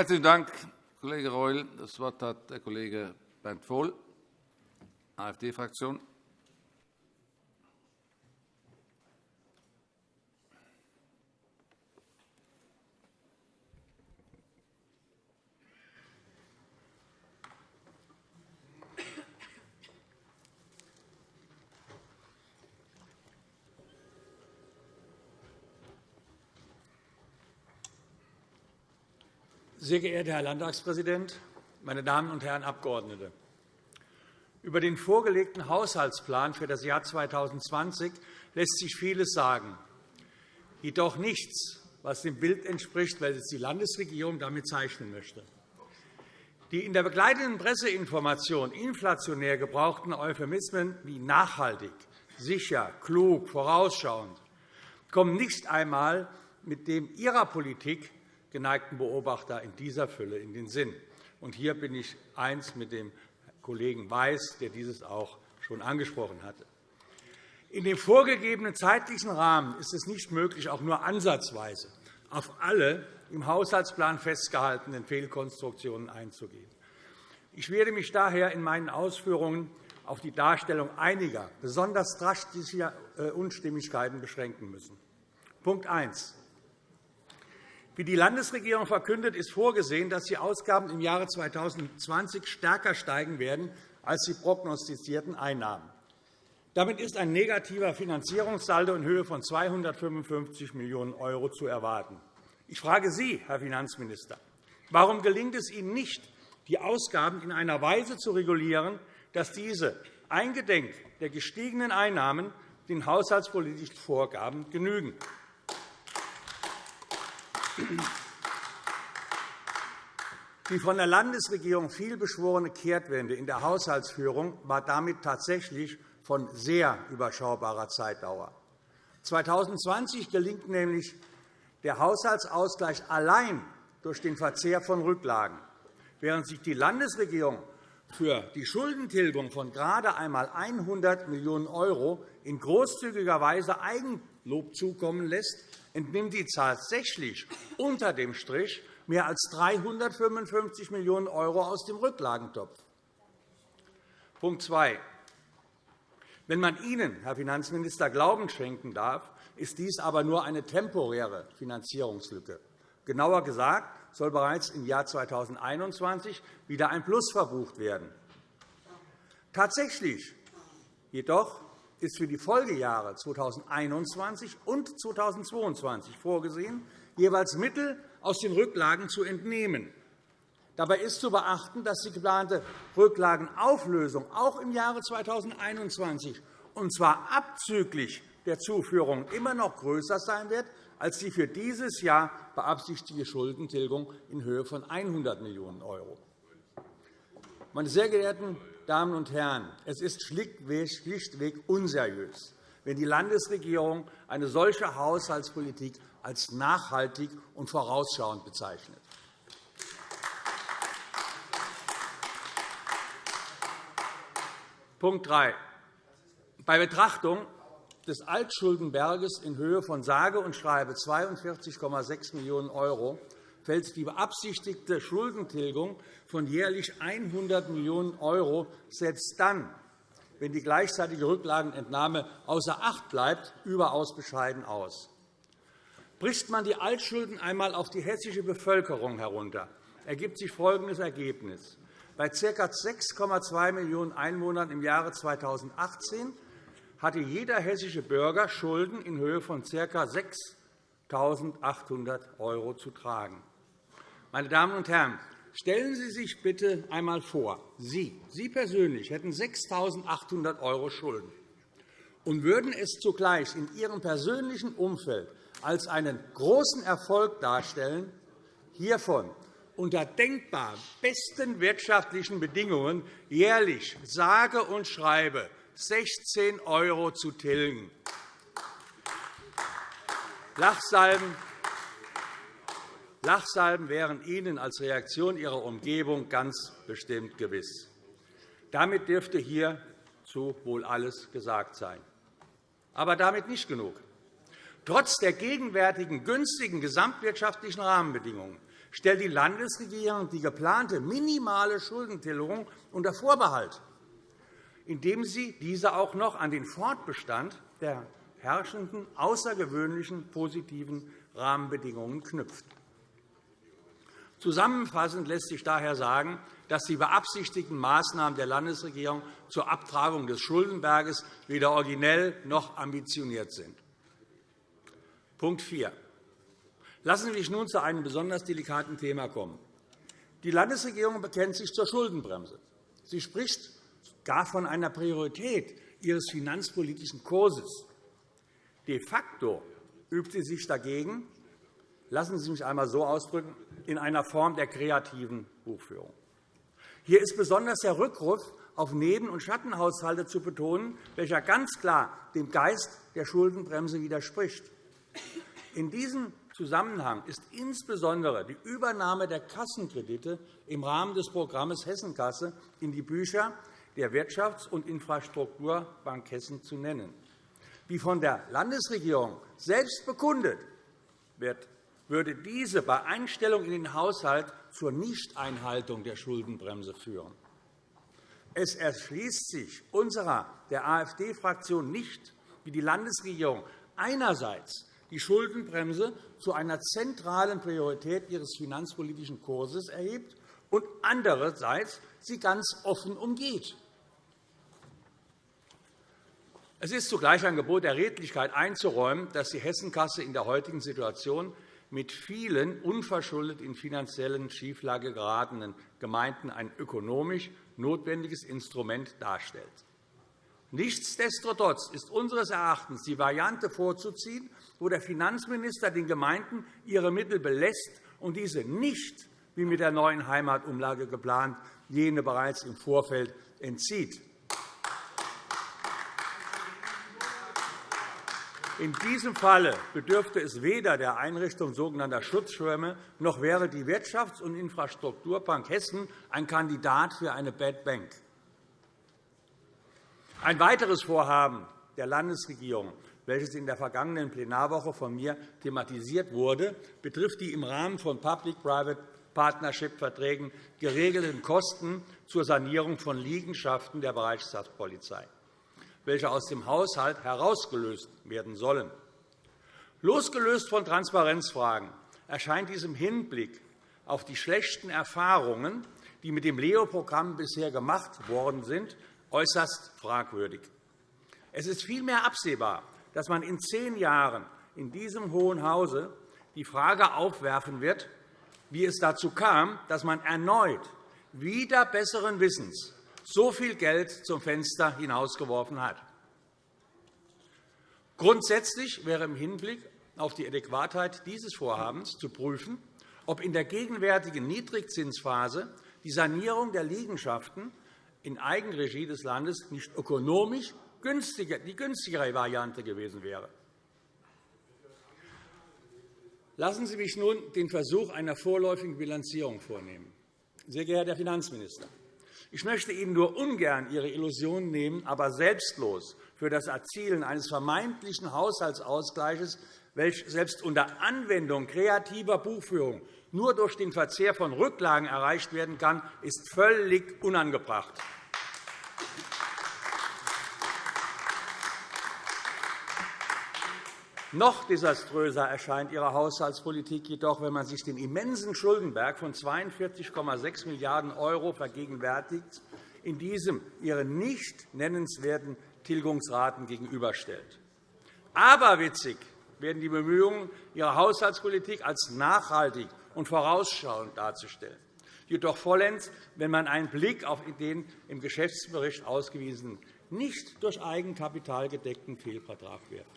Herzlichen Dank, Kollege Reul. Das Wort hat der Kollege Bernd Vohl, AfD-Fraktion. Sehr geehrter Herr Landtagspräsident, meine Damen und Herren Abgeordnete! Über den vorgelegten Haushaltsplan für das Jahr 2020 lässt sich vieles sagen, jedoch nichts, was dem Bild entspricht, welches die Landesregierung damit zeichnen möchte. Die in der begleitenden Presseinformation inflationär gebrauchten Euphemismen wie nachhaltig, sicher, klug, vorausschauend kommen nicht einmal mit dem Ihrer Politik geneigten Beobachter in dieser Fülle in den Sinn. Und hier bin ich eins mit dem Kollegen Weiß, der dieses auch schon angesprochen hatte. In dem vorgegebenen zeitlichen Rahmen ist es nicht möglich, auch nur ansatzweise auf alle im Haushaltsplan festgehaltenen Fehlkonstruktionen einzugehen. Ich werde mich daher in meinen Ausführungen auf die Darstellung einiger besonders drastischer äh, Unstimmigkeiten beschränken müssen. Punkt 1. Wie die Landesregierung verkündet, ist vorgesehen, dass die Ausgaben im Jahre 2020 stärker steigen werden als die prognostizierten Einnahmen. Damit ist ein negativer Finanzierungssaldo in Höhe von 255 Millionen € zu erwarten. Ich frage Sie, Herr Finanzminister, warum gelingt es Ihnen nicht, die Ausgaben in einer Weise zu regulieren, dass diese eingedenk der gestiegenen Einnahmen den haushaltspolitischen Vorgaben genügen? Die von der Landesregierung vielbeschworene Kehrtwende in der Haushaltsführung war damit tatsächlich von sehr überschaubarer Zeitdauer. 2020 gelingt nämlich der Haushaltsausgleich allein durch den Verzehr von Rücklagen, während sich die Landesregierung für die Schuldentilgung von gerade einmal 100 Millionen € in großzügiger Weise Eigenlob zukommen lässt, entnimmt die tatsächlich unter dem Strich mehr als 355 Millionen € aus dem Rücklagentopf. Punkt 2. Wenn man Ihnen, Herr Finanzminister, Glauben schenken darf, ist dies aber nur eine temporäre Finanzierungslücke. Genauer gesagt soll bereits im Jahr 2021 wieder ein Plus verbucht werden. Tatsächlich jedoch ist für die Folgejahre 2021 und 2022 vorgesehen, jeweils Mittel aus den Rücklagen zu entnehmen. Dabei ist zu beachten, dass die geplante Rücklagenauflösung auch im Jahre 2021, und zwar abzüglich der Zuführung, immer noch größer sein wird als die für dieses Jahr beabsichtigte Schuldentilgung in Höhe von 100 Millionen €. Meine sehr geehrten Damen und Herren, es ist schlichtweg unseriös, wenn die Landesregierung eine solche Haushaltspolitik als nachhaltig und vorausschauend bezeichnet. Punkt 3. Bei Betrachtung des Altschuldenberges in Höhe von sage und schreibe 42,6 Millionen € fällt die beabsichtigte Schuldentilgung von jährlich 100 Millionen € selbst dann, wenn die gleichzeitige Rücklagenentnahme außer Acht bleibt, überaus bescheiden aus. Bricht man die Altschulden einmal auf die hessische Bevölkerung herunter, ergibt sich folgendes Ergebnis. Bei ca. 6,2 Millionen Einwohnern im Jahre 2018 hatte jeder hessische Bürger Schulden in Höhe von ca. 6.800 € zu tragen. Meine Damen und Herren, stellen Sie sich bitte einmal vor, Sie, Sie persönlich hätten 6.800 € Schulden und würden es zugleich in Ihrem persönlichen Umfeld als einen großen Erfolg darstellen, hiervon unter denkbar besten wirtschaftlichen Bedingungen jährlich sage und schreibe 16 € zu tilgen. Lachsalben Lachsalben wären Ihnen als Reaktion Ihrer Umgebung ganz bestimmt gewiss. Damit dürfte hierzu wohl alles gesagt sein. Aber damit nicht genug. Trotz der gegenwärtigen günstigen gesamtwirtschaftlichen Rahmenbedingungen stellt die Landesregierung die geplante minimale Schuldentilgung unter Vorbehalt, indem sie diese auch noch an den Fortbestand der herrschenden außergewöhnlichen positiven Rahmenbedingungen knüpft. Zusammenfassend lässt sich daher sagen, dass die beabsichtigten Maßnahmen der Landesregierung zur Abtragung des Schuldenberges weder originell noch ambitioniert sind. Punkt 4. Lassen Sie mich nun zu einem besonders delikaten Thema kommen. Die Landesregierung bekennt sich zur Schuldenbremse. Sie spricht gar von einer Priorität ihres finanzpolitischen Kurses. De facto übt sie sich dagegen, lassen Sie mich einmal so ausdrücken, in einer Form der kreativen Buchführung. Hier ist besonders der Rückruf auf Neben- und Schattenhaushalte zu betonen, welcher ganz klar dem Geist der Schuldenbremse widerspricht. In diesem Zusammenhang ist insbesondere die Übernahme der Kassenkredite im Rahmen des Programms Hessenkasse in die Bücher der Wirtschafts- und Infrastrukturbank Hessen zu nennen. Wie von der Landesregierung selbst bekundet wird, würde diese bei Einstellung in den Haushalt zur Nichteinhaltung der Schuldenbremse führen. Es erschließt sich unserer der AfD-Fraktion nicht, wie die Landesregierung einerseits die Schuldenbremse zu einer zentralen Priorität ihres finanzpolitischen Kurses erhebt und andererseits sie ganz offen umgeht. Es ist zugleich ein Gebot der Redlichkeit einzuräumen, dass die Hessenkasse in der heutigen Situation mit vielen unverschuldet in finanziellen Schieflage geratenen Gemeinden ein ökonomisch notwendiges Instrument darstellt. Nichtsdestotrotz ist unseres Erachtens die Variante vorzuziehen, wo der Finanzminister den Gemeinden ihre Mittel belässt und diese nicht, wie mit der neuen Heimatumlage geplant, jene bereits im Vorfeld entzieht. In diesem Falle bedürfte es weder der Einrichtung sogenannter Schutzschwämme, noch wäre die Wirtschafts- und Infrastrukturbank Hessen ein Kandidat für eine Bad Bank. Ein weiteres Vorhaben der Landesregierung, welches in der vergangenen Plenarwoche von mir thematisiert wurde, betrifft die im Rahmen von Public-Private Partnership-Verträgen geregelten Kosten zur Sanierung von Liegenschaften der Bereichspolizei welche aus dem Haushalt herausgelöst werden sollen. Losgelöst von Transparenzfragen erscheint dies im Hinblick auf die schlechten Erfahrungen, die mit dem LEO-Programm bisher gemacht worden sind, äußerst fragwürdig. Es ist vielmehr absehbar, dass man in zehn Jahren in diesem Hohen Hause die Frage aufwerfen wird, wie es dazu kam, dass man erneut wieder besseren Wissens so viel Geld zum Fenster hinausgeworfen hat. Grundsätzlich wäre im Hinblick auf die Adäquatheit dieses Vorhabens zu prüfen, ob in der gegenwärtigen Niedrigzinsphase die Sanierung der Liegenschaften in Eigenregie des Landes nicht ökonomisch die günstigere Variante gewesen wäre. Lassen Sie mich nun den Versuch einer vorläufigen Bilanzierung vornehmen. Sehr geehrter Herr Finanzminister, ich möchte Ihnen nur ungern Ihre Illusion nehmen, aber selbstlos für das Erzielen eines vermeintlichen Haushaltsausgleichs, welcher selbst unter Anwendung kreativer Buchführung nur durch den Verzehr von Rücklagen erreicht werden kann, ist völlig unangebracht. Noch desaströser erscheint Ihre Haushaltspolitik jedoch, wenn man sich den immensen Schuldenberg von 42,6 Milliarden € vergegenwärtigt, in diesem Ihre nicht nennenswerten Tilgungsraten gegenüberstellt. Aberwitzig werden die Bemühungen, Ihre Haushaltspolitik als nachhaltig und vorausschauend darzustellen. Jedoch vollends, wenn man einen Blick auf den im Geschäftsbericht ausgewiesenen, nicht durch Eigenkapital gedeckten Fehlvertrag wirft.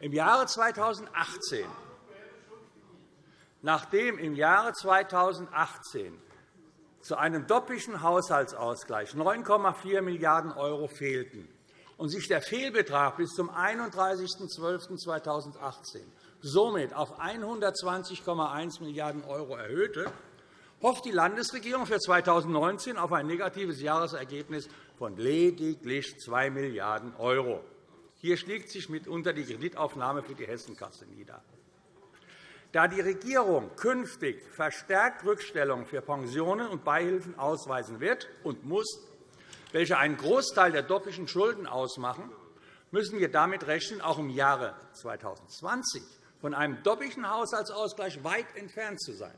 Im Jahre 2018, nachdem im Jahre 2018 zu einem doppelten Haushaltsausgleich 9,4 Milliarden € fehlten und sich der Fehlbetrag bis zum 31.12.2018 somit auf 120,1 Milliarden € erhöhte, hofft die Landesregierung für 2019 auf ein negatives Jahresergebnis von lediglich 2 Milliarden €. Hier schlägt sich mitunter die Kreditaufnahme für die Hessenkasse nieder. Da die Regierung künftig verstärkt Rückstellungen für Pensionen und Beihilfen ausweisen wird und muss, welche einen Großteil der doppelten Schulden ausmachen, müssen wir damit rechnen, auch im Jahre 2020 von einem doppelten Haushaltsausgleich weit entfernt zu sein.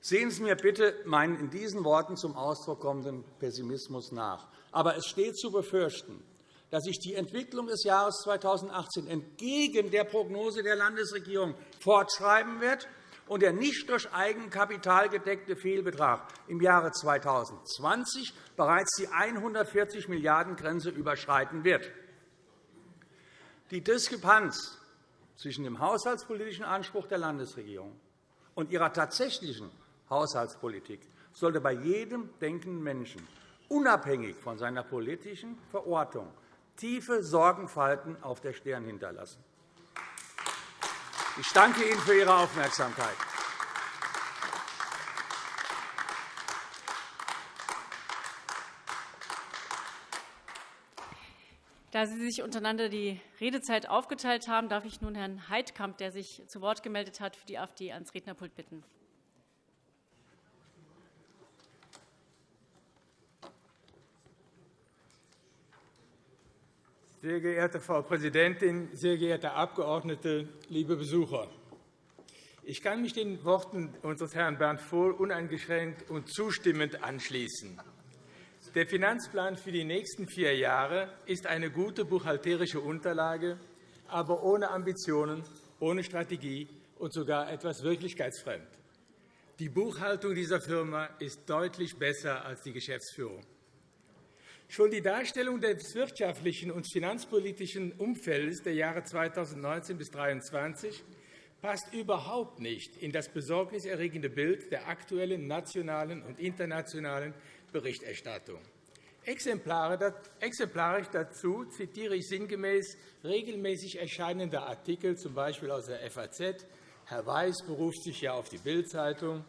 Sehen Sie mir bitte meinen in diesen Worten zum Ausdruck kommenden Pessimismus nach. Aber es steht zu befürchten, dass sich die Entwicklung des Jahres 2018 entgegen der Prognose der Landesregierung fortschreiben wird und der nicht durch Eigenkapital gedeckte Fehlbetrag im Jahre 2020 bereits die 140 Milliarden Grenze überschreiten wird. Die Diskrepanz zwischen dem haushaltspolitischen Anspruch der Landesregierung und ihrer tatsächlichen Haushaltspolitik sollte bei jedem denkenden Menschen unabhängig von seiner politischen Verortung tiefe Sorgenfalten auf der Stirn hinterlassen. Ich danke Ihnen für Ihre Aufmerksamkeit. Da Sie sich untereinander die Redezeit aufgeteilt haben, darf ich nun Herrn Heidkamp, der sich zu Wort gemeldet hat, für die AfD ans Rednerpult bitten. Sehr geehrte Frau Präsidentin, sehr geehrte Abgeordnete, liebe Besucher! Ich kann mich den Worten unseres Herrn Bernd Vohl uneingeschränkt und zustimmend anschließen. Der Finanzplan für die nächsten vier Jahre ist eine gute buchhalterische Unterlage, aber ohne Ambitionen, ohne Strategie und sogar etwas wirklichkeitsfremd. Die Buchhaltung dieser Firma ist deutlich besser als die Geschäftsführung. Schon die Darstellung des wirtschaftlichen und finanzpolitischen Umfeldes der Jahre 2019 bis 2023 passt überhaupt nicht in das besorgniserregende Bild der aktuellen nationalen und internationalen Berichterstattung. Exemplarisch dazu zitiere ich sinngemäß regelmäßig erscheinende Artikel, z. B. aus der FAZ. Herr Weiß beruft sich ja auf die Bild-Zeitung.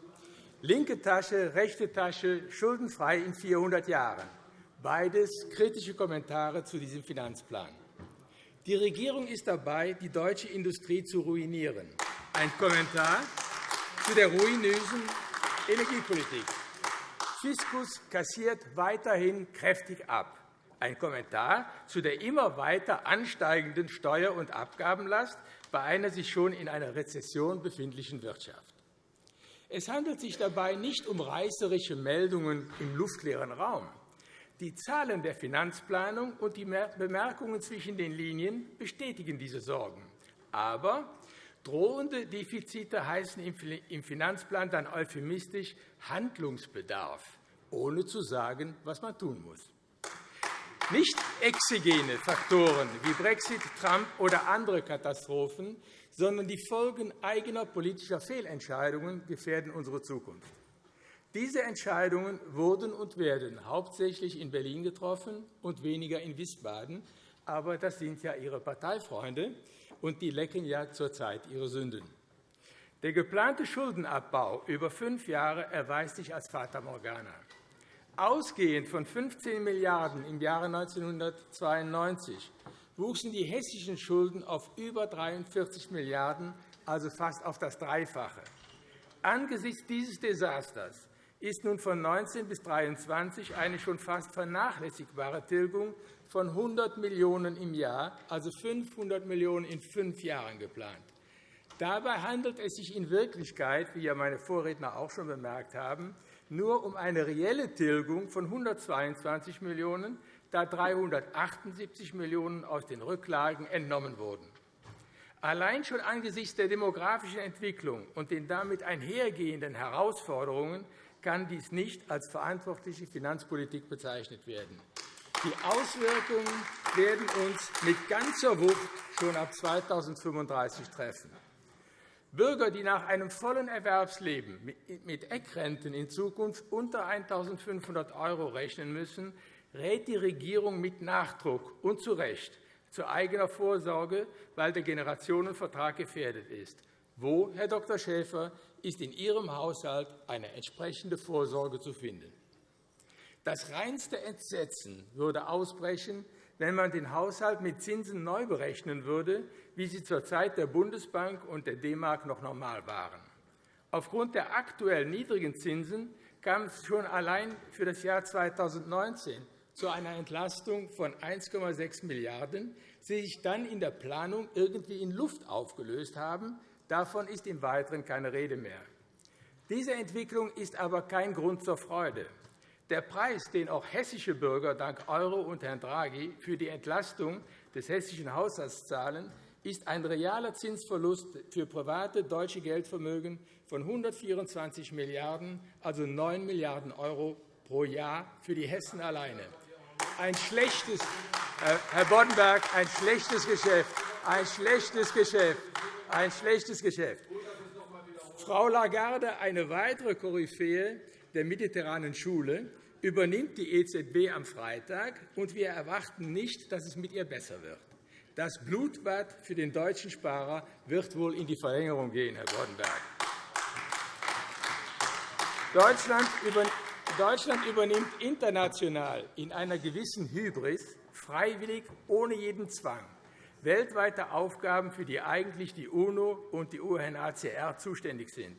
Linke Tasche, rechte Tasche, schuldenfrei in 400 Jahren. Beides kritische Kommentare zu diesem Finanzplan. Die Regierung ist dabei, die deutsche Industrie zu ruinieren. Ein Kommentar zu der ruinösen Energiepolitik. Fiskus kassiert weiterhin kräftig ab. Ein Kommentar zu der immer weiter ansteigenden Steuer- und Abgabenlast bei einer sich schon in einer Rezession befindlichen Wirtschaft. Es handelt sich dabei nicht um reißerische Meldungen im luftleeren Raum. Die Zahlen der Finanzplanung und die Bemerkungen zwischen den Linien bestätigen diese Sorgen. Aber drohende Defizite heißen im Finanzplan dann euphemistisch Handlungsbedarf, ohne zu sagen, was man tun muss. Nicht exogene Faktoren wie Brexit, Trump oder andere Katastrophen, sondern die Folgen eigener politischer Fehlentscheidungen gefährden unsere Zukunft. Diese Entscheidungen wurden und werden hauptsächlich in Berlin getroffen und weniger in Wiesbaden. Aber das sind ja Ihre Parteifreunde, und die lecken ja zurzeit ihre Sünden. Der geplante Schuldenabbau über fünf Jahre erweist sich als Fata Morgana. Ausgehend von 15 Milliarden € im Jahre 1992 wuchsen die hessischen Schulden auf über 43 Milliarden €, also fast auf das Dreifache. Angesichts dieses Desasters ist nun von 19 bis 23 eine schon fast vernachlässigbare Tilgung von 100 Millionen € im Jahr, also 500 Millionen € in fünf Jahren geplant. Dabei handelt es sich in Wirklichkeit, wie ja meine Vorredner auch schon bemerkt haben, nur um eine reelle Tilgung von 122 Millionen €, da 378 Millionen € aus den Rücklagen entnommen wurden. Allein schon angesichts der demografischen Entwicklung und den damit einhergehenden Herausforderungen kann dies nicht als verantwortliche Finanzpolitik bezeichnet werden. Die Auswirkungen werden uns mit ganzer Wucht schon ab 2035 treffen. Bürger, die nach einem vollen Erwerbsleben mit Eckrenten in Zukunft unter 1.500 € rechnen müssen, rät die Regierung mit Nachdruck und zu Recht zu eigener Vorsorge, weil der Generationenvertrag gefährdet ist. Wo, Herr Dr. Schäfer, ist in Ihrem Haushalt eine entsprechende Vorsorge zu finden? Das reinste Entsetzen würde ausbrechen, wenn man den Haushalt mit Zinsen neu berechnen würde, wie sie zur Zeit der Bundesbank und der D-Mark noch normal waren. Aufgrund der aktuell niedrigen Zinsen kam es schon allein für das Jahr 2019 zu einer Entlastung von 1,6 Milliarden €, die sich dann in der Planung irgendwie in Luft aufgelöst haben. Davon ist im Weiteren keine Rede mehr. Diese Entwicklung ist aber kein Grund zur Freude. Der Preis, den auch hessische Bürger dank Euro und Herrn Draghi für die Entlastung des hessischen Haushalts zahlen, ist ein realer Zinsverlust für private deutsche Geldvermögen von 124 Milliarden €, also 9 Milliarden € pro Jahr für die Hessen alleine. Ein schlechtes, Herr Boddenberg, ein schlechtes Geschäft, ein schlechtes Geschäft, ein schlechtes Geschäft. Frau Lagarde, eine weitere Koryphäe der mediterranen Schule, übernimmt die EZB am Freitag, und wir erwarten nicht, dass es mit ihr besser wird. Das Blutbad für den deutschen Sparer wird wohl in die Verlängerung gehen, Herr Boddenberg. Deutschland übernimmt international in einer gewissen Hybris freiwillig ohne jeden Zwang weltweite Aufgaben, für die eigentlich die UNO und die UNHCR zuständig sind.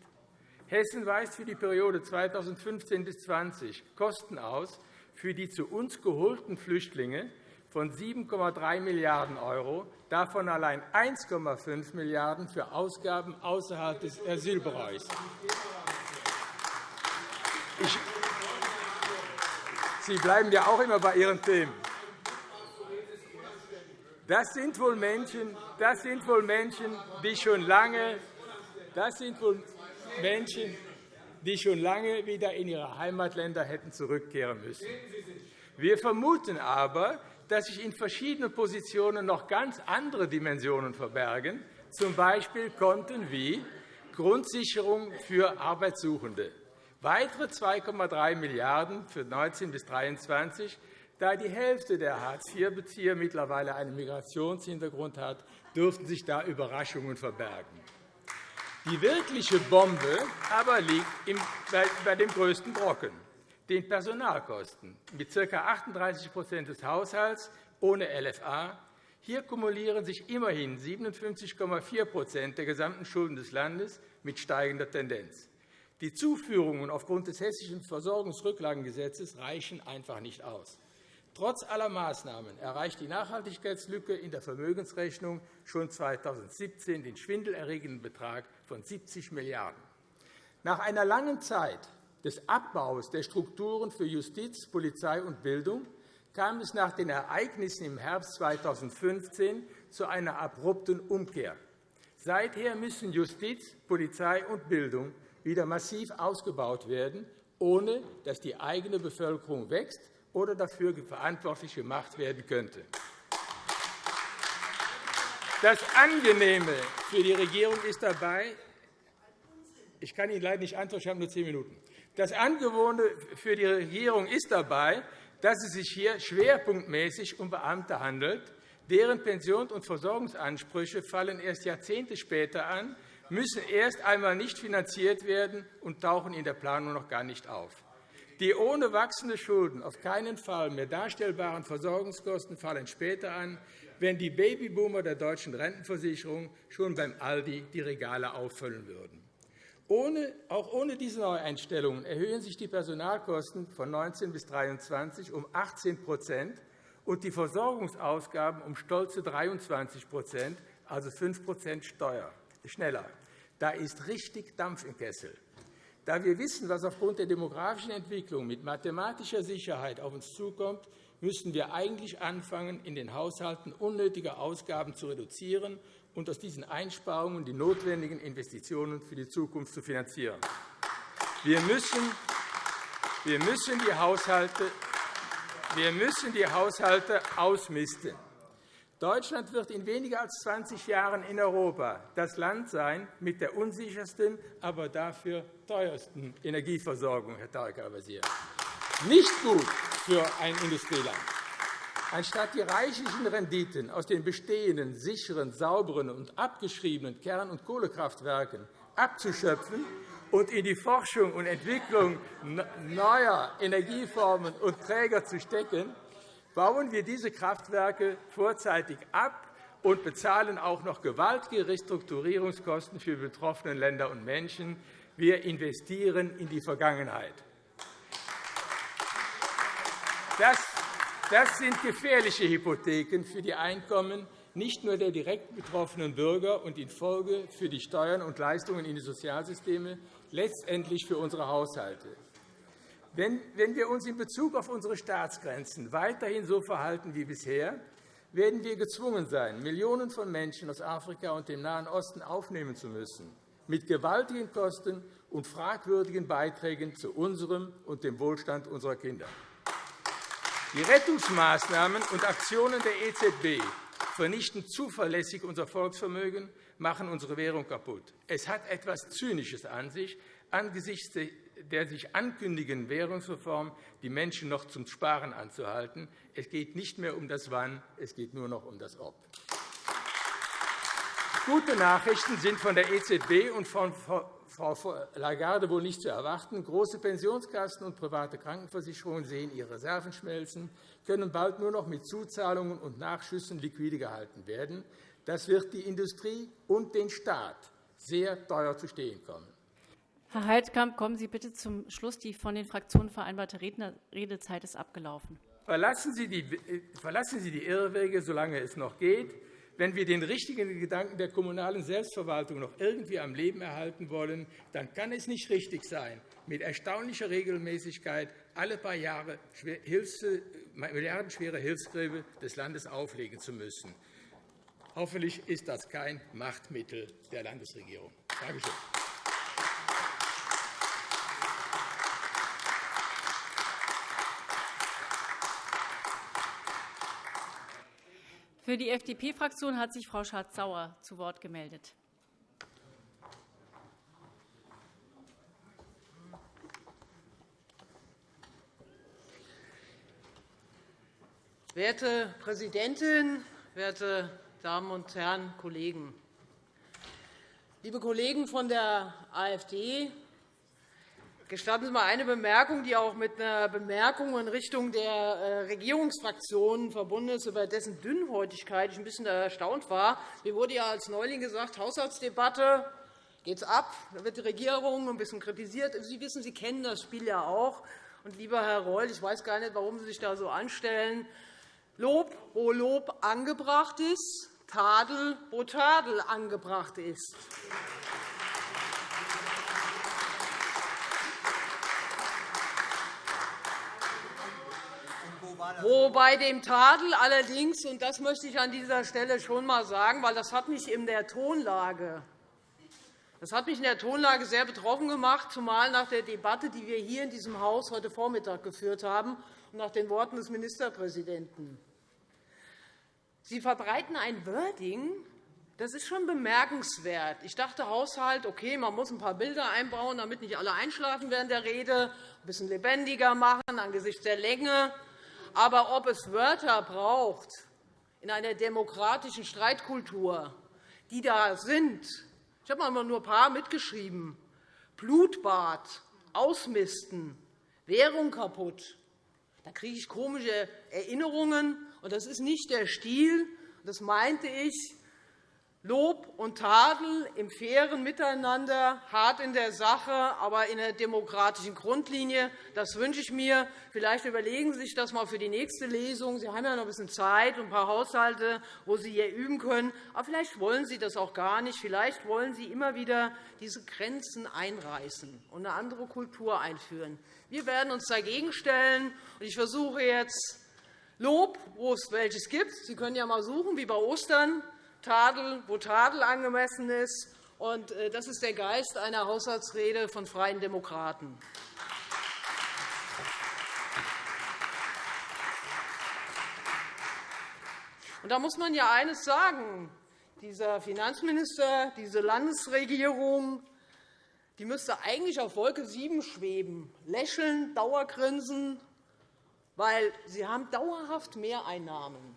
Hessen weist für die Periode 2015 bis 2020 Kosten aus für die zu uns geholten Flüchtlinge von 7,3 Milliarden €, davon allein 1,5 Milliarden € für Ausgaben außerhalb des Asylbereichs. Sie bleiben ja auch immer bei Ihren Themen. Das sind wohl Menschen, das sind wohl Menschen die schon lange das sind wohl Menschen, die schon lange wieder in ihre Heimatländer hätten zurückkehren müssen. Wir vermuten aber, dass sich in verschiedenen Positionen noch ganz andere Dimensionen verbergen, z. B. Konten wie Grundsicherung für Arbeitssuchende, weitere 2,3 Milliarden € für 19 bis 23 da die Hälfte der Hartz-IV-Bezieher mittlerweile einen Migrationshintergrund hat, dürften sich da Überraschungen verbergen. Die wirkliche Bombe aber liegt bei dem größten Brocken, den Personalkosten, mit ca. 38% des Haushalts ohne LFA. Hier kumulieren sich immerhin 57,4% der gesamten Schulden des Landes mit steigender Tendenz. Die Zuführungen aufgrund des Hessischen Versorgungsrücklagengesetzes reichen einfach nicht aus. Trotz aller Maßnahmen erreicht die Nachhaltigkeitslücke in der Vermögensrechnung schon 2017 den schwindelerregenden Betrag von 70 Milliarden €. Nach einer langen Zeit des Abbaus der Strukturen für Justiz, Polizei und Bildung kam es nach den Ereignissen im Herbst 2015 zu einer abrupten Umkehr. Seither müssen Justiz, Polizei und Bildung wieder massiv ausgebaut werden, ohne dass die eigene Bevölkerung wächst oder dafür verantwortlich gemacht werden könnte. Das Angenehme für die Regierung ist dabei, ich kann Ihnen leider nicht antworten, ich habe nur zehn Minuten. Das Angewohnte für die Regierung ist dabei, dass es sich hier schwerpunktmäßig um Beamte handelt. Deren Pensions- und Versorgungsansprüche fallen erst Jahrzehnte später an, müssen erst einmal nicht finanziert werden und tauchen in der Planung noch gar nicht auf. Die ohne wachsende Schulden auf keinen Fall mehr darstellbaren Versorgungskosten fallen später an, wenn die Babyboomer der deutschen Rentenversicherung schon beim Aldi die Regale auffüllen würden. Auch ohne diese Neueinstellungen erhöhen sich die Personalkosten von 19 bis 23 um 18% und die Versorgungsausgaben um stolze 23% also 5% Steuer, schneller. Da ist richtig Dampf im Kessel. Da wir wissen, was aufgrund der demografischen Entwicklung mit mathematischer Sicherheit auf uns zukommt, müssten wir eigentlich anfangen, in den Haushalten unnötige Ausgaben zu reduzieren und aus diesen Einsparungen die notwendigen Investitionen für die Zukunft zu finanzieren. Wir müssen, wir müssen, die, Haushalte, wir müssen die Haushalte ausmisten. Deutschland wird in weniger als 20 Jahren in Europa das Land sein mit der unsichersten, aber dafür teuersten Energieversorgung, Herr Tarek Al-Wazir. Nicht gut für ein Industrieland. Anstatt die reichlichen Renditen aus den bestehenden, sicheren, sauberen und abgeschriebenen Kern- und Kohlekraftwerken abzuschöpfen und in die Forschung und Entwicklung neuer Energieformen und Träger zu stecken, bauen wir diese Kraftwerke vorzeitig ab und bezahlen auch noch gewaltige Restrukturierungskosten für die betroffenen Länder und Menschen. Wir investieren in die Vergangenheit. Das sind gefährliche Hypotheken für die Einkommen nicht nur der direkt betroffenen Bürger und in Folge für die Steuern und Leistungen in die Sozialsysteme, letztendlich für unsere Haushalte. Wenn wir uns in Bezug auf unsere Staatsgrenzen weiterhin so verhalten wie bisher, werden wir gezwungen sein, Millionen von Menschen aus Afrika und dem Nahen Osten aufnehmen zu müssen, mit gewaltigen Kosten und fragwürdigen Beiträgen zu unserem und dem Wohlstand unserer Kinder. Die Rettungsmaßnahmen und Aktionen der EZB vernichten zuverlässig unser Volksvermögen, machen unsere Währung kaputt. Es hat etwas Zynisches an sich, angesichts der sich ankündigenden Währungsreform die Menschen noch zum Sparen anzuhalten. Es geht nicht mehr um das Wann, es geht nur noch um das Ob. Gute Nachrichten sind von der EZB und von Frau Lagarde wohl nicht zu erwarten. Große Pensionskassen und private Krankenversicherungen sehen ihre Reserven schmelzen, können bald nur noch mit Zuzahlungen und Nachschüssen liquide gehalten werden. Das wird die Industrie und den Staat sehr teuer zu stehen kommen. Herr Heidkamp, kommen Sie bitte zum Schluss. Die von den Fraktionen vereinbarte Redezeit ist abgelaufen. Verlassen Sie die, verlassen Sie die Irrwege, solange es noch geht. Wenn wir den richtigen Gedanken der kommunalen Selbstverwaltung noch irgendwie am Leben erhalten wollen, dann kann es nicht richtig sein, mit erstaunlicher Regelmäßigkeit alle paar Jahre milliardenschwere Hilfskräfte des Landes auflegen zu müssen. Hoffentlich ist das kein Machtmittel der Landesregierung. Danke schön. Für die FDP-Fraktion hat sich Frau Schardt-Sauer zu Wort gemeldet. Werte Präsidentin, werte Damen und Herren Kollegen! Liebe Kollegen von der AfD, Gestatten Sie mal eine Bemerkung, die auch mit einer Bemerkung in Richtung der äh, Regierungsfraktionen verbunden ist, über dessen Dünnhäutigkeit ich ein bisschen erstaunt war. Mir wurde ja als Neuling gesagt, Haushaltsdebatte geht's ab, da wird die Regierung ein bisschen kritisiert. Sie wissen, Sie kennen das Spiel ja auch. Und, lieber Herr Reul, ich weiß gar nicht, warum Sie sich da so anstellen. Lob, wo Lob angebracht ist, Tadel, wo Tadel angebracht ist. Wo bei dem Tadel allerdings, und das möchte ich an dieser Stelle schon einmal sagen, weil das hat mich in der Tonlage das hat mich in der Tonlage sehr betroffen gemacht, zumal nach der Debatte, die wir hier in diesem Haus heute Vormittag geführt haben, und nach den Worten des Ministerpräsidenten. Sie verbreiten ein Wording, das ist schon bemerkenswert. Ich dachte, Haushalt, okay, man muss ein paar Bilder einbauen, damit nicht alle einschlafen während der Rede, ein bisschen lebendiger machen angesichts der Länge. Aber ob es Wörter braucht in einer demokratischen Streitkultur, die da sind, ich habe einmal nur ein paar mitgeschrieben, Blutbad, Ausmisten, Währung kaputt, da kriege ich komische Erinnerungen. Und das ist nicht der Stil, das meinte ich, Lob und Tadel im fairen Miteinander, hart in der Sache, aber in der demokratischen Grundlinie. Das wünsche ich mir. Vielleicht überlegen Sie sich das einmal für die nächste Lesung. Sie haben ja noch ein bisschen Zeit und ein paar Haushalte, wo Sie hier üben können. Aber vielleicht wollen Sie das auch gar nicht. Vielleicht wollen Sie immer wieder diese Grenzen einreißen und eine andere Kultur einführen. Wir werden uns dagegen stellen. Ich versuche jetzt Lob, wo es welches gibt. Sie können ja einmal suchen, wie bei Ostern Tadel, wo Tadel angemessen ist. Äh, das ist der Geist einer Haushaltsrede von Freien Demokraten. da muss man ja eines sagen. Dieser Finanzminister, diese Landesregierung, die müsste eigentlich auf Wolke 7 schweben, lächeln, Dauergrinsen, weil sie haben dauerhaft Mehreinnahmen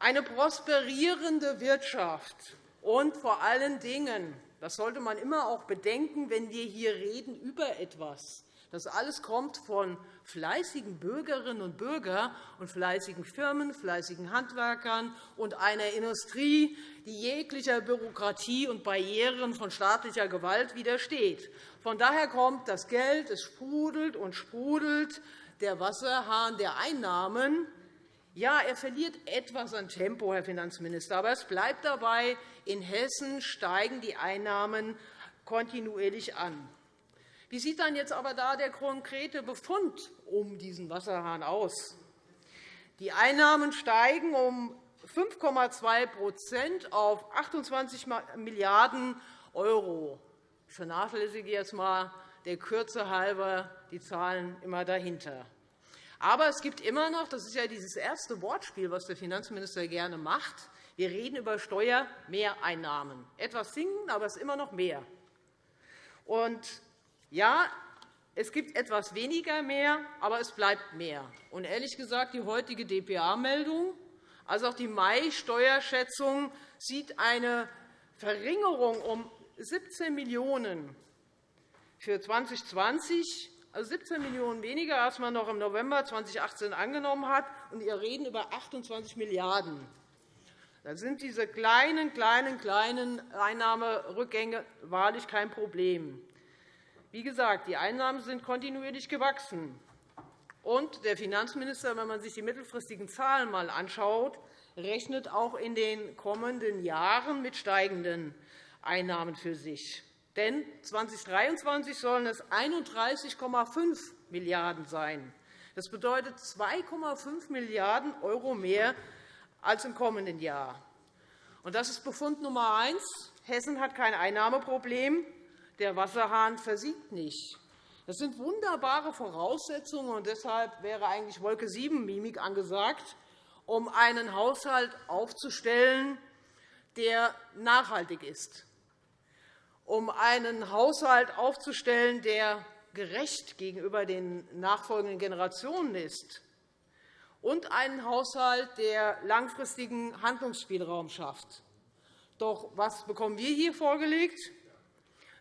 eine prosperierende Wirtschaft und vor allen Dingen, das sollte man immer auch bedenken, wenn wir hier reden über etwas, Das alles kommt von fleißigen Bürgerinnen und Bürgern und fleißigen Firmen, fleißigen Handwerkern und einer Industrie, die jeglicher Bürokratie und Barrieren von staatlicher Gewalt widersteht. Von daher kommt das Geld, es sprudelt und sprudelt. Der Wasserhahn der Einnahmen ja, er verliert etwas an Tempo, Herr Finanzminister, aber es bleibt dabei, in Hessen steigen die Einnahmen kontinuierlich an. Wie sieht dann jetzt aber da der konkrete Befund um diesen Wasserhahn aus? Die Einnahmen steigen um 5,2% auf 28 Milliarden €. Ich vernachlässige jetzt einmal der Kürze halber die Zahlen immer dahinter. Aber es gibt immer noch, das ist ja dieses erste Wortspiel, was der Finanzminister gerne macht, wir reden über Steuermehreinnahmen. Etwas sinken, aber es ist immer noch mehr. Und ja, es gibt etwas weniger mehr, aber es bleibt mehr. Und ehrlich gesagt, die heutige dpa-Meldung, also auch die Mai-Steuerschätzung, sieht eine Verringerung um 17 Millionen € für 2020, also 17 Millionen € weniger, als man noch im November 2018 angenommen hat. Und wir reden über 28 Milliarden €. Da sind diese kleinen, kleinen, kleinen Einnahmerückgänge wahrlich kein Problem. Wie gesagt, die Einnahmen sind kontinuierlich gewachsen. Und der Finanzminister, wenn man sich die mittelfristigen Zahlen einmal anschaut, rechnet auch in den kommenden Jahren mit steigenden Einnahmen für sich. Denn 2023 sollen es 31,5 Milliarden € sein. Das bedeutet 2,5 Milliarden € mehr als im kommenden Jahr. Das ist Befund Nummer eins. Hessen hat kein Einnahmeproblem der Wasserhahn versiegt nicht. Das sind wunderbare Voraussetzungen, und deshalb wäre eigentlich Wolke 7-Mimik angesagt, um einen Haushalt aufzustellen, der nachhaltig ist, um einen Haushalt aufzustellen, der gerecht gegenüber den nachfolgenden Generationen ist, und einen Haushalt, der langfristigen Handlungsspielraum schafft. Doch was bekommen wir hier vorgelegt?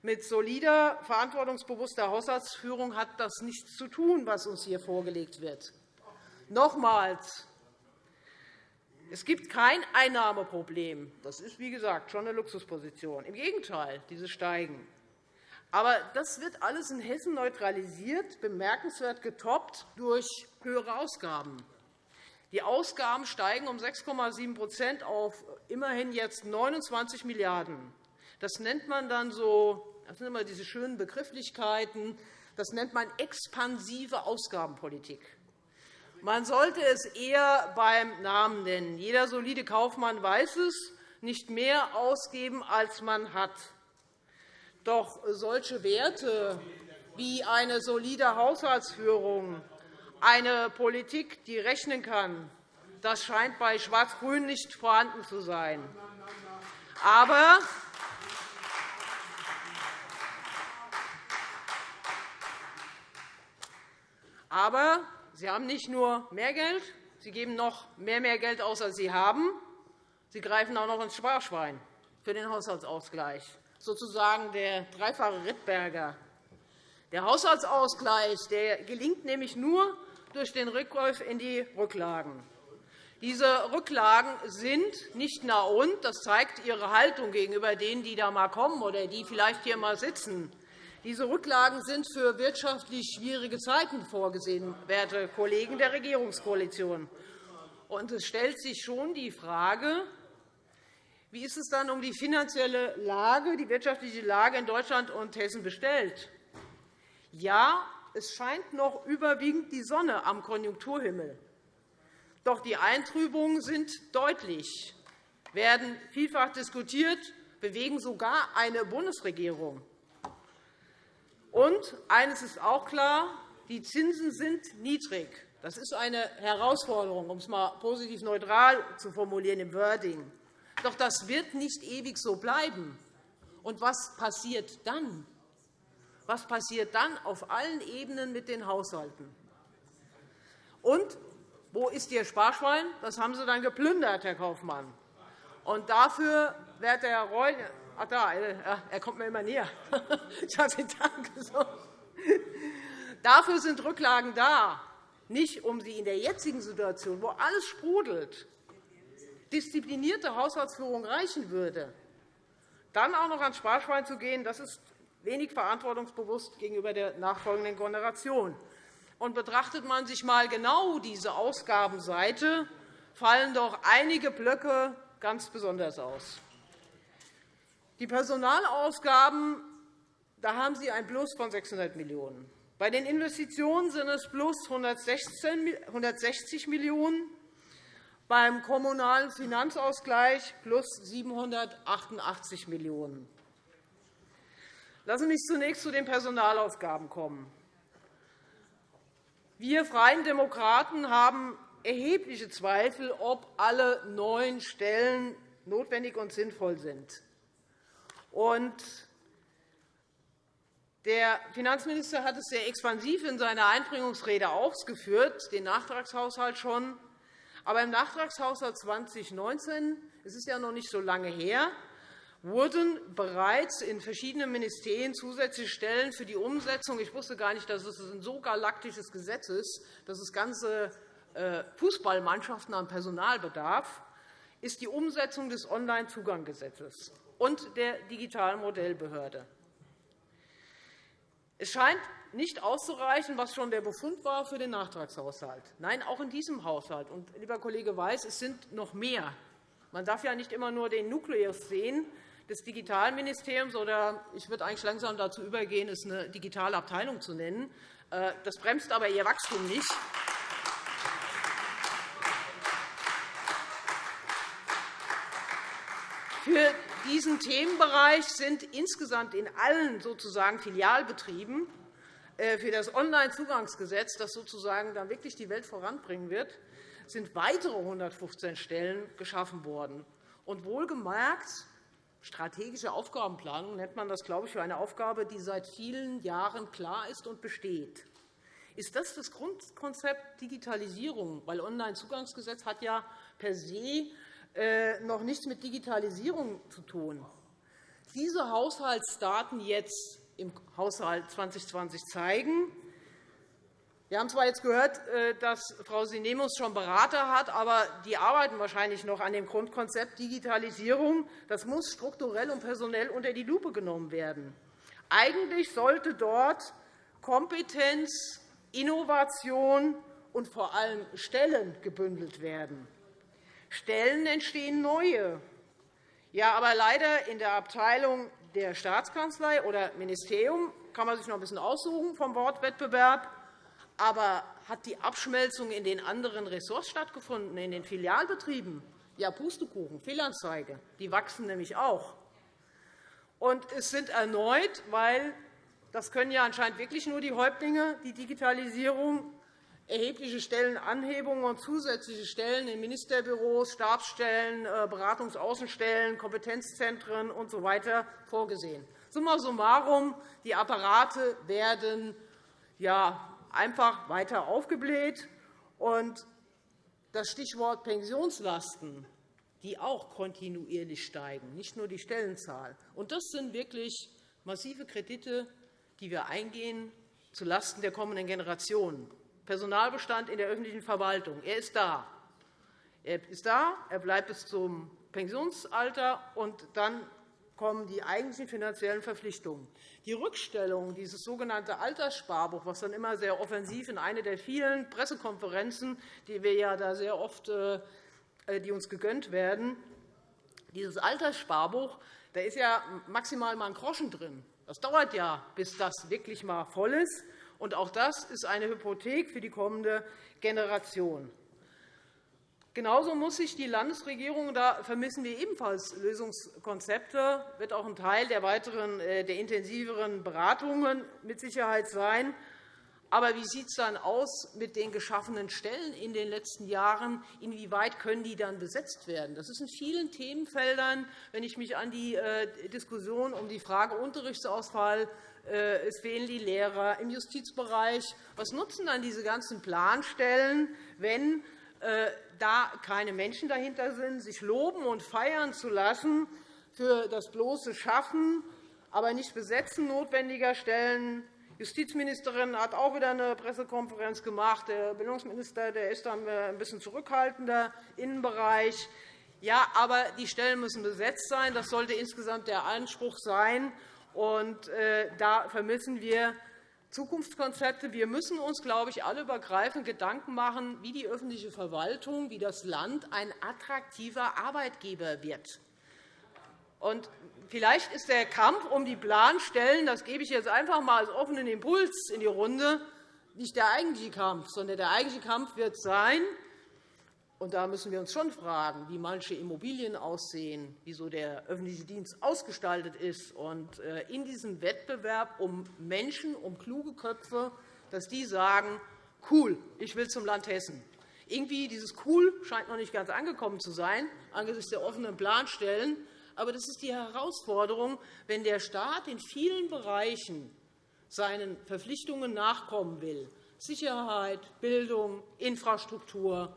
Mit solider, verantwortungsbewusster Haushaltsführung hat das nichts zu tun, was uns hier vorgelegt wird. Nochmals. Es gibt kein Einnahmeproblem. Das ist, wie gesagt, schon eine Luxusposition. Im Gegenteil, diese steigen. Aber das wird alles in Hessen neutralisiert, bemerkenswert getoppt durch höhere Ausgaben. Die Ausgaben steigen um 6,7% auf immerhin jetzt 29 Milliarden €. Das nennt man dann so, das sind immer diese schönen Begrifflichkeiten, das nennt man expansive Ausgabenpolitik. Man sollte es eher beim Namen nennen. Jeder solide Kaufmann weiß es, nicht mehr ausgeben, als man hat. Doch solche Werte wie eine solide Haushaltsführung, eine Politik, die rechnen kann, das scheint bei Schwarz-Grün nicht vorhanden zu sein. Aber Aber Sie haben nicht nur mehr Geld, Sie geben noch mehr, mehr Geld aus, als Sie haben. Sie greifen auch noch ins Sparschwein für den Haushaltsausgleich, sozusagen der dreifache Rittberger. Der Haushaltsausgleich der gelingt nämlich nur durch den Rückgriff in die Rücklagen. Diese Rücklagen sind nicht nah und. Das zeigt Ihre Haltung gegenüber denen, die da einmal kommen oder die vielleicht hier einmal sitzen. Diese Rücklagen sind für wirtschaftlich schwierige Zeiten vorgesehen, werte Kollegen der Regierungskoalition. Und es stellt sich schon die Frage, wie ist es dann um die finanzielle Lage, die wirtschaftliche Lage in Deutschland und Hessen bestellt? Ja, es scheint noch überwiegend die Sonne am Konjunkturhimmel. Doch die Eintrübungen sind deutlich, werden vielfach diskutiert, bewegen sogar eine Bundesregierung. Und eines ist auch klar, die Zinsen sind niedrig. Das ist eine Herausforderung, um es einmal positiv neutral zu formulieren im Wording. Doch das wird nicht ewig so bleiben. Und was passiert dann? Was passiert dann auf allen Ebenen mit den Haushalten? Und wo ist Ihr Sparschwein? Das haben Sie dann geplündert, Herr Kaufmann. Und dafür, werter Herr Ach, da, äh, er kommt mir immer näher. Ich habe den Dank. Dafür sind Rücklagen da, nicht um sie in der jetzigen Situation, wo alles sprudelt, disziplinierte Haushaltsführung reichen würde, dann auch noch ans Sparschwein zu gehen, das ist wenig verantwortungsbewusst gegenüber der nachfolgenden Generation. Und betrachtet man sich einmal genau diese Ausgabenseite, fallen doch einige Blöcke ganz besonders aus. Die Personalausgaben da haben Sie ein Plus von 600 Millionen €. Bei den Investitionen sind es plus 160 Millionen €, beim Kommunalen Finanzausgleich plus 788 Millionen €. Lassen Sie mich zunächst zu den Personalausgaben kommen. Wir Freien Demokraten haben erhebliche Zweifel, ob alle neuen Stellen notwendig und sinnvoll sind. Der Finanzminister hat es sehr expansiv in seiner Einbringungsrede ausgeführt, den Nachtragshaushalt schon. Aber im Nachtragshaushalt 2019, es ist ja noch nicht so lange her, wurden bereits in verschiedenen Ministerien zusätzliche Stellen für die Umsetzung – ich wusste gar nicht, dass es ein so galaktisches Gesetz ist, dass es ganze äh, Fußballmannschaften an Personal bedarf – ist die Umsetzung des Onlinezugangsgesetzes und der digitalen Modellbehörde. Es scheint nicht auszureichen, was schon der Befund war für den Nachtragshaushalt. Nein, auch in diesem Haushalt. Und, lieber Kollege Weiß, es sind noch mehr. Man darf ja nicht immer nur den Nukleus sehen des Digitalministeriums, oder ich würde eigentlich langsam dazu übergehen, es eine digitale Abteilung zu nennen. Äh, das bremst aber Ihr Wachstum nicht. Für diesen Themenbereich sind insgesamt in allen sozusagen Filialbetrieben äh, für das Onlinezugangsgesetz, das sozusagen dann wirklich die Welt voranbringen wird, sind weitere 115 Stellen geschaffen worden. Und wohlgemerkt, strategische Aufgabenplanung nennt man das, glaube ich, für eine Aufgabe, die seit vielen Jahren klar ist und besteht. Ist das das Grundkonzept Digitalisierung? Weil Onlinezugangsgesetz hat ja per se noch nichts mit Digitalisierung zu tun. Diese Haushaltsdaten jetzt im Haushalt 2020 zeigen, wir haben zwar jetzt gehört, äh, dass Frau Sinemus schon Berater hat, aber die arbeiten wahrscheinlich noch an dem Grundkonzept Digitalisierung. Das muss strukturell und personell unter die Lupe genommen werden. Eigentlich sollte dort Kompetenz, Innovation und vor allem Stellen gebündelt werden. Stellen entstehen neue. Ja, aber leider in der Abteilung der Staatskanzlei oder Ministerium kann man sich noch ein bisschen aussuchen vom Wort Wettbewerb. Aber hat die Abschmelzung in den anderen Ressorts stattgefunden, in den Filialbetrieben? Ja, Pustekuchen, Fehlanzeige. Die wachsen nämlich auch. Und es sind erneut, weil das können ja anscheinend wirklich nur die Häuptlinge, die Digitalisierung erhebliche Stellenanhebungen und zusätzliche Stellen in Ministerbüros, Stabsstellen, äh, Beratungsaußenstellen, Kompetenzzentren usw. So vorgesehen. Summa summarum, die Apparate werden einfach weiter aufgebläht. Und das Stichwort Pensionslasten, die auch kontinuierlich steigen, nicht nur die Stellenzahl. Das sind wirklich massive Kredite, die wir eingehen zulasten der kommenden Generationen. Personalbestand in der öffentlichen Verwaltung. Er ist da. Er ist da, er bleibt bis zum Pensionsalter, und dann kommen die eigentlichen finanziellen Verpflichtungen. Die Rückstellung, dieses sogenannte Alterssparbuch, was dann immer sehr offensiv in eine der vielen Pressekonferenzen, die wir ja da sehr oft äh, die uns gegönnt werden, dieses Alterssparbuch, da ist ja maximal mal ein Groschen drin. Das dauert ja, bis das wirklich mal voll ist. Und auch das ist eine Hypothek für die kommende Generation. Genauso muss sich die Landesregierung, da vermissen wir ebenfalls Lösungskonzepte, wird auch ein Teil der weiteren, äh, der intensiveren Beratungen mit Sicherheit sein. Aber wie sieht es dann aus mit den geschaffenen Stellen in den letzten Jahren? Inwieweit können die dann besetzt werden? Das ist in vielen Themenfeldern, wenn ich mich an die äh, Diskussion um die Frage Unterrichtsausfall es fehlen die Lehrer im Justizbereich. Was nutzen dann diese ganzen Planstellen, wenn äh, da keine Menschen dahinter sind, sich loben und feiern zu lassen für das bloße Schaffen, aber nicht Besetzen notwendiger Stellen? Justizministerin hat auch wieder eine Pressekonferenz gemacht. Der Bildungsminister der ist dann ein bisschen zurückhaltender. Innenbereich. Ja, aber die Stellen müssen besetzt sein. Das sollte insgesamt der Anspruch sein. Und, äh, da vermissen wir Zukunftskonzepte. Wir müssen uns, glaube ich, alle übergreifend Gedanken machen, wie die öffentliche Verwaltung, wie das Land ein attraktiver Arbeitgeber wird. Vielleicht ist der Kampf um die Planstellen, das gebe ich jetzt einfach einmal als offenen Impuls in die Runde, nicht der eigentliche Kampf, sondern der eigentliche Kampf wird sein, und da müssen wir uns schon fragen, wie manche Immobilien aussehen, wie so der öffentliche Dienst ausgestaltet ist. Und äh, in diesem Wettbewerb um Menschen, um kluge Köpfe, dass die sagen, cool, ich will zum Land Hessen. Irgendwie dieses cool scheint noch nicht ganz angekommen zu sein angesichts der offenen Planstellen. Aber das ist die Herausforderung, wenn der Staat in vielen Bereichen seinen Verpflichtungen nachkommen will. Sicherheit, Bildung, Infrastruktur,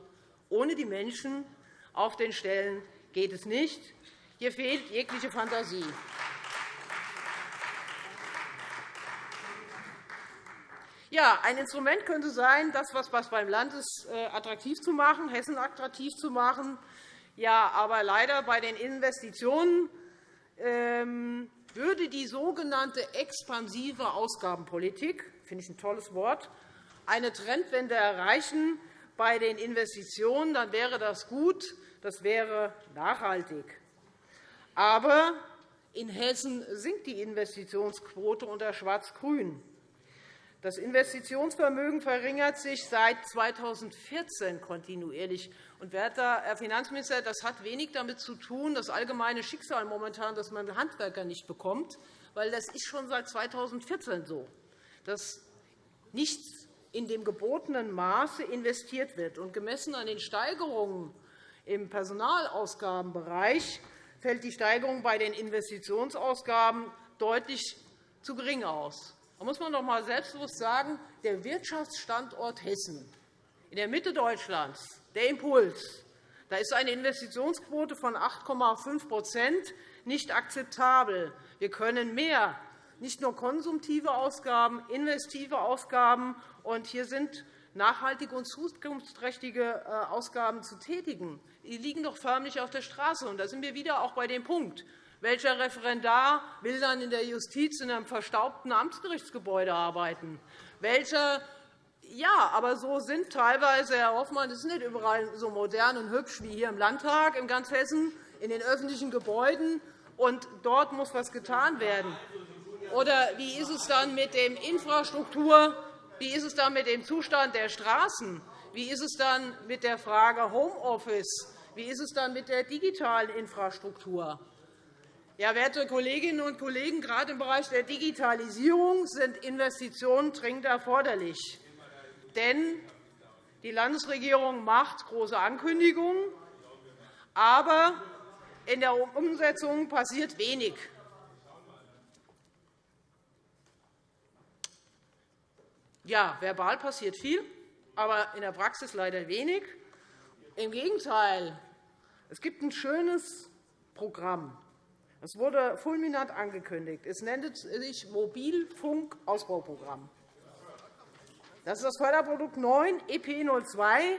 ohne die Menschen auf den Stellen geht es nicht. Hier fehlt jegliche Fantasie. Ja, ein Instrument könnte sein, das, was beim Land ist, äh, attraktiv zu machen, Hessen attraktiv zu machen. Ja, aber leider bei den Investitionen ähm, würde die sogenannte expansive Ausgabenpolitik, finde ich ein tolles Wort, eine Trendwende erreichen, bei den Investitionen, dann wäre das gut, das wäre nachhaltig. Aber in Hessen sinkt die Investitionsquote unter Schwarz-Grün. Das Investitionsvermögen verringert sich seit 2014 kontinuierlich. Und, Herr Finanzminister, das hat wenig damit zu tun, das allgemeine Schicksal momentan, dass man Handwerker nicht bekommt, weil das ist schon seit 2014 so, dass nichts in dem gebotenen Maße investiert wird. Und gemessen an den Steigerungen im Personalausgabenbereich fällt die Steigerung bei den Investitionsausgaben deutlich zu gering aus. Da muss man doch einmal selbstbewusst sagen, der Wirtschaftsstandort Hessen in der Mitte Deutschlands, der Impuls, da ist eine Investitionsquote von 8,5% nicht akzeptabel. Wir können mehr nicht nur konsumtive Ausgaben, investive Ausgaben. Und hier sind nachhaltige und zukunftsträchtige äh, Ausgaben zu tätigen. Die liegen doch förmlich auf der Straße. Und da sind wir wieder auch bei dem Punkt. Welcher Referendar will dann in der Justiz in einem verstaubten Amtsgerichtsgebäude arbeiten? Welcher ja, aber so sind teilweise, Herr Hoffmann, das ist nicht überall so modern und hübsch wie hier im Landtag in ganz Hessen, in den öffentlichen Gebäuden. Und dort muss etwas getan werden. Oder wie ist es dann mit der Infrastruktur? Wie ist es dann mit dem Zustand der Straßen? Wie ist es dann mit der Frage Homeoffice? Wie ist es dann mit der digitalen Infrastruktur? Ja, werte Kolleginnen und Kollegen, gerade im Bereich der Digitalisierung sind Investitionen dringend erforderlich. Denn die Landesregierung macht große Ankündigungen, aber in der Umsetzung passiert wenig. Ja, verbal passiert viel, aber in der Praxis leider wenig. Im Gegenteil, es gibt ein schönes Programm. Es wurde fulminant angekündigt. Es nennt sich Mobilfunkausbauprogramm. Das ist das Förderprodukt 9 EP02.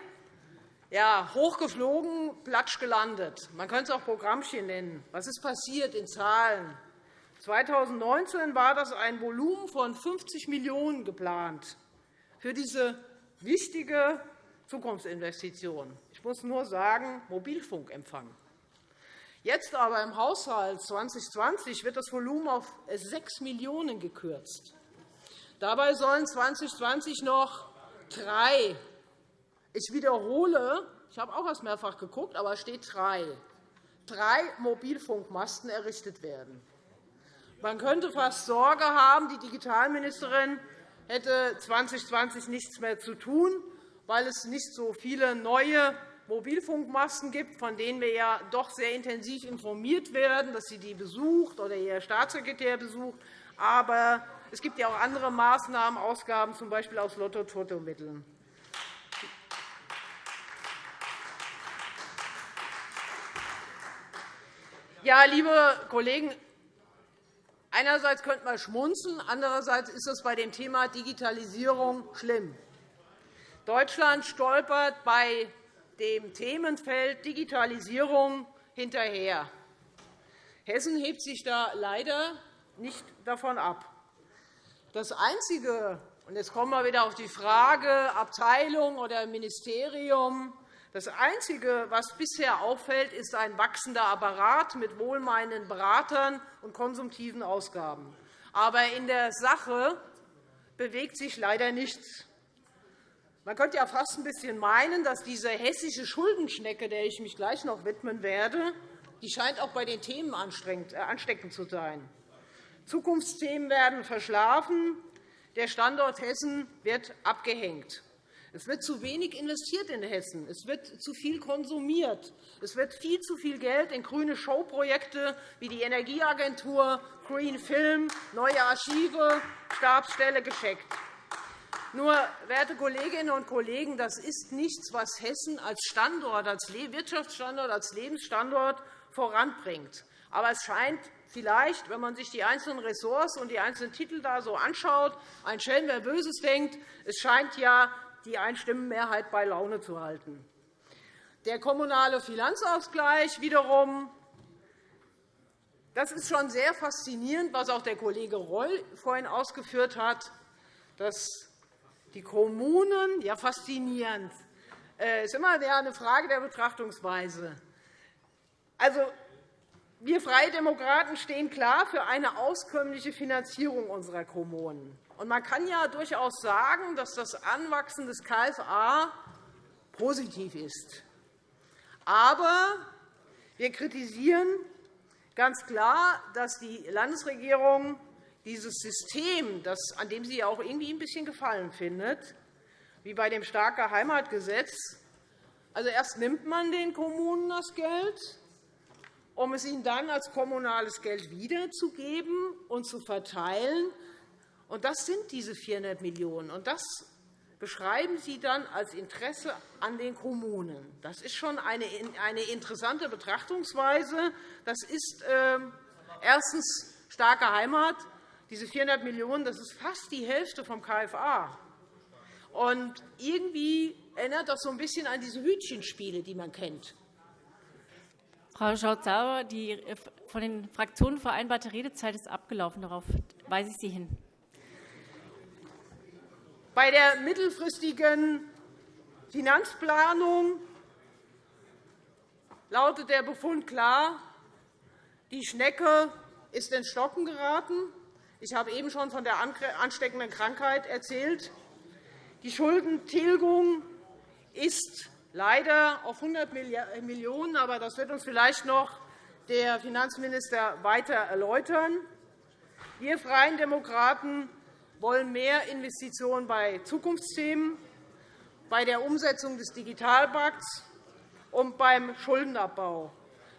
Ja, hochgeflogen, platsch gelandet. Man könnte es auch Programmchen nennen. Was ist passiert in Zahlen? 2019 war das ein Volumen von 50 Millionen € geplant für diese wichtige Zukunftsinvestition. Ich muss nur sagen, Mobilfunkempfang. Jetzt aber im Haushalt 2020 wird das Volumen auf 6 Millionen € gekürzt. Dabei sollen 2020 noch drei ich wiederhole, ich habe auch erst mehrfach geguckt, aber es steht drei, drei Mobilfunkmasten errichtet werden. Man könnte fast Sorge haben, die Digitalministerin hätte 2020 nichts mehr zu tun, weil es nicht so viele neue Mobilfunkmasten gibt, von denen wir ja doch sehr intensiv informiert werden, dass sie die besucht oder ihr Staatssekretär besucht. Aber es gibt ja auch andere Maßnahmen, Ausgaben, z. B. aus Lotto-Toto-Mitteln. Ja, liebe Kollegen, Einerseits könnte man schmunzeln, andererseits ist es bei dem Thema Digitalisierung schlimm. Deutschland stolpert bei dem Themenfeld Digitalisierung hinterher. Hessen hebt sich da leider nicht davon ab. Das Einzige, und jetzt kommen wir wieder auf die Frage Abteilung oder Ministerium, das Einzige, was bisher auffällt, ist ein wachsender Apparat mit wohlmeinenden Beratern und konsumtiven Ausgaben. Aber in der Sache bewegt sich leider nichts. Man könnte ja fast ein bisschen meinen, dass diese hessische Schuldenschnecke, der ich mich gleich noch widmen werde, die scheint auch bei den Themen äh, ansteckend zu sein. Zukunftsthemen werden verschlafen. Der Standort Hessen wird abgehängt. Es wird zu wenig investiert in Hessen. Es wird zu viel konsumiert. Es wird viel zu viel Geld in grüne Showprojekte wie die Energieagentur, Green Film, neue Archive, Stabsstelle gescheckt. Nur, werte Kolleginnen und Kollegen, das ist nichts, was Hessen als Standort, als Wirtschaftsstandort, als Lebensstandort voranbringt. Aber es scheint vielleicht, wenn man sich die einzelnen Ressorts und die einzelnen Titel da so anschaut, ein Schelm, wer Böses denkt, es scheint ja die Einstimmenmehrheit bei Laune zu halten. Der kommunale Finanzausgleich wiederum das ist schon sehr faszinierend, was auch der Kollege Reul vorhin ausgeführt hat, dass die Kommunen ja faszinierend. Es ist immer eine Frage der Betrachtungsweise. Also, wir Freie Demokraten stehen klar für eine auskömmliche Finanzierung unserer Kommunen. Man kann ja durchaus sagen, dass das Anwachsen des KFA positiv ist. Aber wir kritisieren ganz klar, dass die Landesregierung dieses System, an dem sie auch irgendwie ein bisschen Gefallen findet, wie bei dem starke Heimatgesetz, also erst nimmt man den Kommunen das Geld, um es ihnen dann als kommunales Geld wiederzugeben und zu verteilen. Und das sind diese 400 Millionen €. Und das beschreiben Sie dann als Interesse an den Kommunen. Das ist schon eine interessante Betrachtungsweise. Das ist äh, erstens starke Heimat. Diese 400 Millionen €, das ist fast die Hälfte vom KFA. Und irgendwie erinnert das so ein bisschen an diese Hütchenspiele, die man kennt. Frau Schardt-Sauer, die äh, von den Fraktionen vereinbarte Redezeit ist abgelaufen. Darauf weise ich Sie hin. Bei der mittelfristigen Finanzplanung lautet der Befund klar, die Schnecke ist ins Stocken geraten. Ich habe eben schon von der ansteckenden Krankheit erzählt. Die Schuldentilgung ist leider auf 100 Millionen €, aber das wird uns vielleicht noch der Finanzminister weiter erläutern. Wir Freien Demokraten wollen mehr Investitionen bei Zukunftsthemen, bei der Umsetzung des Digitalpakts und beim Schuldenabbau.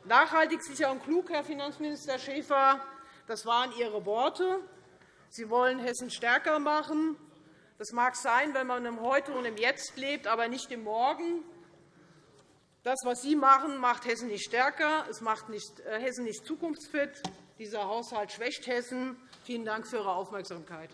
Nachhaltig, sicher und klug, Herr Finanzminister Schäfer, das waren Ihre Worte. Sie wollen Hessen stärker machen. Das mag sein, wenn man im Heute und im Jetzt lebt, aber nicht im Morgen. Das, was Sie machen, macht Hessen nicht stärker. Es macht äh, Hessen nicht zukunftsfit. Dieser Haushalt schwächt Hessen. Vielen Dank für Ihre Aufmerksamkeit.